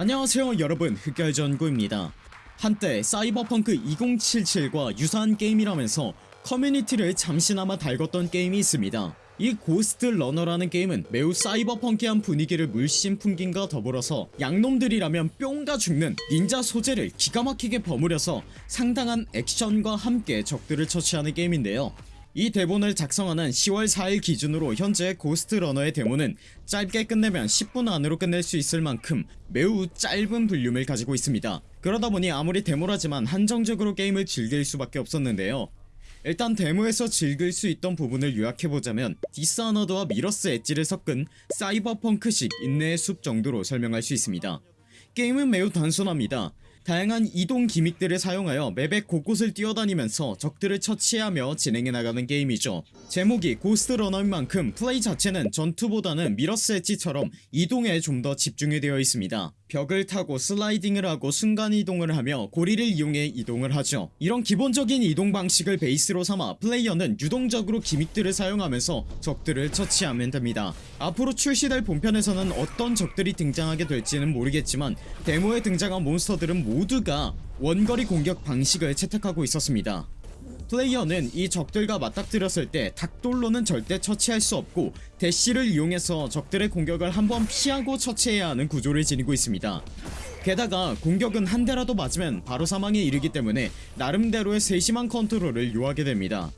안녕하세요 여러분. 흑열전구입니다. 한때 사이버펑크 2077과 유사한 게임이라면서 커뮤니티를 잠시나마 달궜던 게임이 있습니다. 이 Ghostrunner라는 게임은 매우 사이버펑키한 분위기를 물씬 풍긴과 더불어서 양놈들이라면 뿅가 죽는 닌자 소재를 기가 막히게 버무려서 상당한 액션과 함께 적들을 처치하는 게임인데요 이 대본을 작성하는 10월 4일 기준으로 현재 Ghostrunner의 데모는 짧게 끝내면 10분 안으로 끝낼 수 있을 만큼 매우 짧은 볼륨을 가지고 있습니다. 그러다보니 아무리 데모라지만 한정적으로 게임을 즐길 수밖에 없었는데요. 일단 데모에서 즐길 수 있던 부분을 요약해보자면 디스아너드와 미러스 엣지를 섞은 사이버펑크식 인내의 숲 정도로 설명할 수 있습니다. 게임은 매우 단순합니다 다양한 이동 gimmick들을 사용하여 맵의 곳곳을 뛰어다니면서 적들을 처치하며 진행해 나가는 게임이죠. 제목이 고스트 러너인 만큼 플레이 자체는 전투보다는 미러스 엣지처럼 이동에 좀 더 집중이 되어 있습니다 벽을 타고 슬라이딩을 하고 순간이동을 하며 고리를 이용해 이동을 하죠. 이런 기본적인 이동 방식을 베이스로 삼아 플레이어는 유동적으로 기믹들을 사용하면서 적들을 처치하면 됩니다. 앞으로 출시될 본편에서는 어떤 적들이 등장하게 될지는 모르겠지만 데모에 등장한 몬스터들은 모두가 원거리 공격 방식을 채택하고 있었습니다 플레이어는 이 적들과 맞닥뜨렸을 때 닭돌로는 절대 처치할 수 없고 대시를 이용해서 적들의 공격을 한번 피하고 처치해야 하는 구조를 지니고 있습니다. 게다가 공격은 한 대라도 맞으면 바로 사망에 이르기 때문에 나름대로의 세심한 컨트롤을 요하게 됩니다.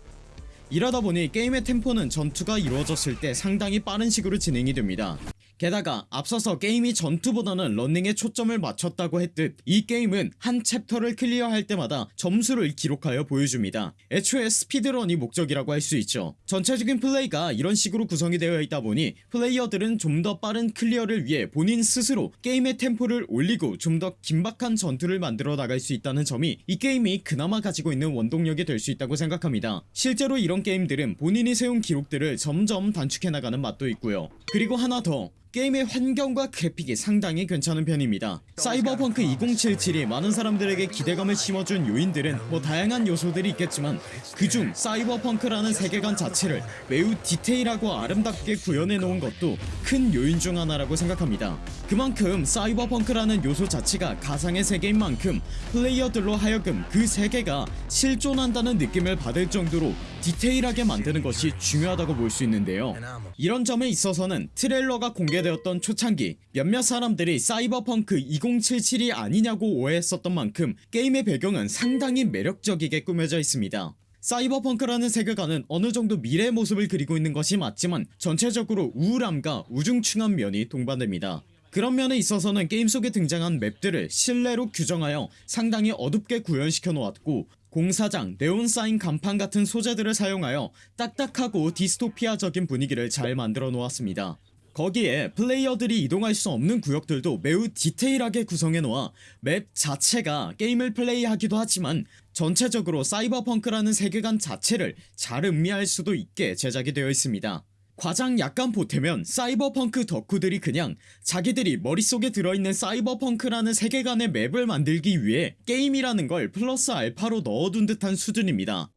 이러다보니 게임의 템포는 전투가 이루어졌을 때 상당히 빠른 식으로 진행이 됩니다 게다가 앞서서 게임이 전투보다는 런닝에 초점을 맞췄다고 했듯 이 게임은 한 chapter를 clear할 때마다 점수를 기록하여 보여줍니다. 애초에 speedrun이 목적이라고 할 수 있죠. 전체적인 플레이가 이런 식으로 구성이 되어 있다 보니 플레이어들은 좀 더 빠른 clear를 위해 본인 스스로 게임의 템포를 올리고 좀 더 긴박한 전투를 만들어 나갈 수 있다는 점이 이 게임이 그나마 가지고 있는 원동력이 될 수 있다고 생각합니다. 실제로 이런 게임들은 본인이 세운 기록들을 점점 단축해 나가는 맛도 있고요. 그리고 하나 더 게임의 환경과 그래픽이 상당히 괜찮은 편입니다. 사이버펑크 2077이 많은 사람들에게 기대감을 심어준 요인들은 뭐 다양한 요소들이 있겠지만 그중 사이버펑크라는 세계관 자체를 매우 디테일하고 아름답게 구현해 놓은 것도 큰 요인 중 하나라고 생각합니다. 그만큼 사이버펑크라는 요소 자체가 가상의 세계인 만큼 플레이어들로 하여금 그 세계가 실존한다는 느낌을 받을 정도로 디테일하게 만드는 것이 중요하다고 볼 수 있는데요. 이런 점에 있어서는 트레일러가 공개되었던 초창기 몇몇 사람들이 사이버펑크 2077이 아니냐고 오해했었던 만큼 게임의 배경은 상당히 매력적이게 꾸며져 있습니다. 사이버펑크라는 세계관은 어느정도 미래의 모습을 그리고 있는 것이 맞지만 전체적으로 우울함과 우중충한 면이 동반됩니다. 그런 면에 있어서는 게임 속에 등장한 맵들을 실내로 규정하여 상당히 어둡게 구현시켜 놓았고 공사장, 네온사인 간판 같은 소재들을 사용하여 딱딱하고 디스토피아적인 분위기를 잘 만들어 놓았습니다. 거기에 플레이어들이 이동할 수 없는 구역들도 매우 디테일하게 구성해 놓아 맵 자체가 게임을 플레이하기도 하지만 전체적으로 사이버펑크라는 세계관 자체를 잘 음미할 수도 있게 제작이 되어 있습니다 과장 약간 보태면 사이버펑크 덕후들이 그냥 자기들이 머릿속에 들어있는 사이버펑크라는 세계관의 맵을 만들기 위해 게임이라는 걸 플러스 알파로 넣어둔 듯한 수준입니다.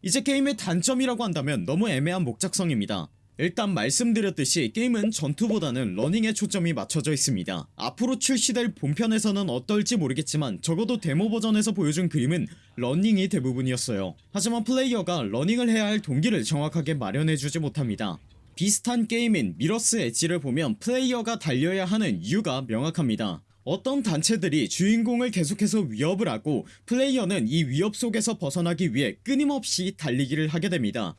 이제 게임의 단점이라고 한다면 너무 애매한 목적성입니다 일단 말씀드렸듯이 게임은 전투보다는 러닝에 초점이 맞춰져 있습니다. 앞으로 출시될 본편에서는 어떨지 모르겠지만 적어도 데모 버전에서 보여준 그림은 러닝이 대부분이었어요. 하지만 플레이어가 러닝을 해야 할 동기를 정확하게 마련해주지 못합니다. 비슷한 게임인 미러스 엣지를 보면 플레이어가 달려야 하는 이유가 명확합니다. 어떤 단체들이 주인공을 계속해서 위협을 하고 플레이어는 이 위협 속에서 벗어나기 위해 끊임없이 달리기를 하게 됩니다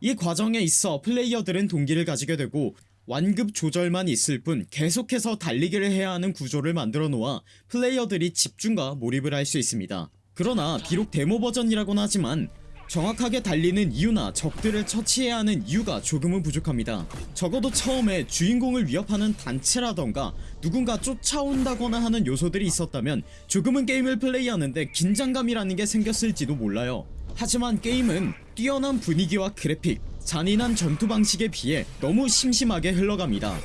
이 과정에 있어 플레이어들은 동기를 가지게 되고 완급 조절만 있을 뿐 계속해서 달리기를 해야 하는 구조를 만들어 놓아 플레이어들이 집중과 몰입을 할 수 있습니다. 그러나 비록 데모 버전이라곤 하지만 정확하게 달리는 이유나 적들을 처치해야 하는 이유가 조금은 부족합니다. 적어도 처음에 주인공을 위협하는 단체라던가 누군가 쫓아온다거나 하는 요소들이 있었다면 조금은 게임을 플레이하는데 긴장감이라는 게 생겼을지도 몰라요 하지만 게임은 뛰어난 분위기와 그래픽 잔인한 전투 방식에 비해 너무 심심하게 흘러갑니다.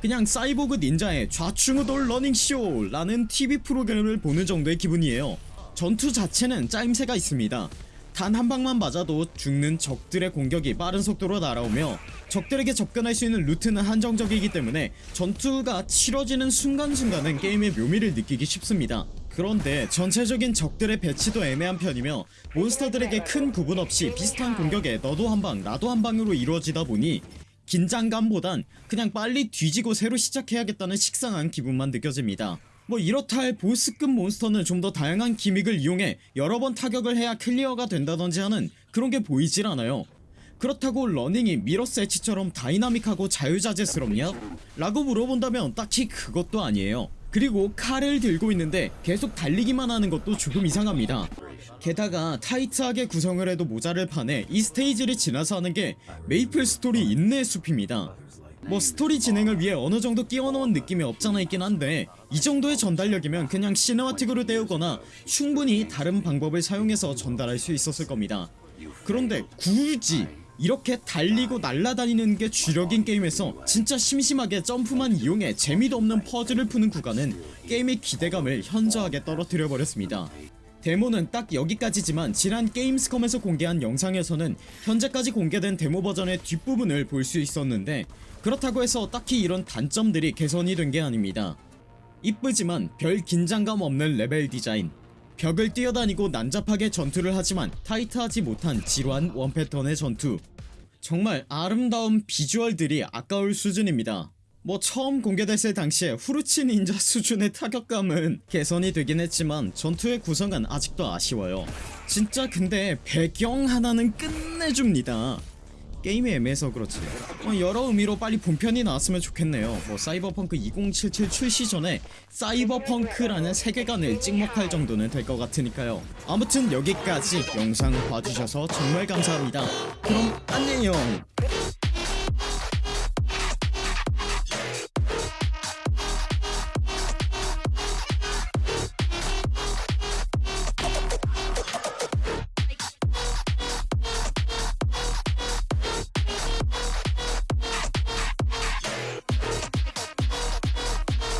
그냥 사이보그 닌자의 좌충우돌 러닝쇼 라는 TV 프로그램을 보는 정도의 기분이에요. 전투 자체는 짜임새가 있습니다 단 한 방만 맞아도 죽는 적들의 공격이 빠른 속도로 날아오며 적들에게 접근할 수 있는 루트는 한정적이기 때문에 전투가 치러지는 순간순간은 게임의 묘미를 느끼기 쉽습니다. 그런데 전체적인 적들의 배치도 애매한 편이며 몬스터들에게 큰 구분 없이 비슷한 공격에 너도 한방 나도 한 방으로 이루어지다 보니 긴장감보단 그냥 빨리 뒤지고 새로 시작해야겠다는 식상한 기분만 느껴집니다 뭐 이렇다 할 보스급 몬스터는 좀 더 다양한 gimmick을 이용해 여러 번 타격을 해야 clear가 된다던지 하는 그런 게 보이질 않아요. 그렇다고 러닝이 미러스 엣지처럼 다이나믹하고 자유자재스럽냐? 라고 물어본다면 딱히 그것도 아니에요. 그리고 칼을 들고 있는데 계속 달리기만 하는 것도 조금 이상합니다. 게다가 타이트하게 구성을 해도 모자를 판에 이 스테이지를 지나서 하는 게 메이플 스토리 인내 숲입니다 뭐 스토리 진행을 위해 어느정도 끼워넣은 느낌이 없잖아 있긴 한데 이 정도의 전달력이면 그냥 cinematic으로 때우거나 충분히 다른 방법을 사용해서 전달할 수 있었을 겁니다. 그런데 굳이 이렇게 달리고 날아다니는 게 주력인 게임에서 진짜 심심하게 점프만 이용해 재미도 없는 퍼즐을 푸는 구간은 게임의 기대감을 현저하게 떨어뜨려 버렸습니다 데모는 딱 여기까지지만 지난 게임스컴에서 공개한 영상에서는 현재까지 공개된 데모 버전의 뒷부분을 볼 수 있었는데 그렇다고 해서 딱히 이런 단점들이 개선이 된 게 아닙니다. 이쁘지만 별 긴장감 없는 레벨 디자인. 벽을 뛰어다니고 난잡하게 전투를 하지만 타이트하지 못한 지루한 one pattern의 전투. 정말 아름다운 비주얼들이 아까울 수준입니다 뭐 처음 공개됐을 당시에 후르츠 닌자 수준의 타격감은 개선이 되긴 했지만 전투의 구성은 아직도 아쉬워요. 진짜 근데 배경 하나는 끝내줍니다. 게임이 애매해서 그렇지. 어, 여러 의미로 빨리 본편이 나왔으면 좋겠네요. 뭐 사이버펑크 2077 출시 전에 사이버펑크라는 세계관을 찍먹할 정도는 될 것 같으니까요. 아무튼 여기까지 영상 봐주셔서 정말 감사합니다. 그럼 안녕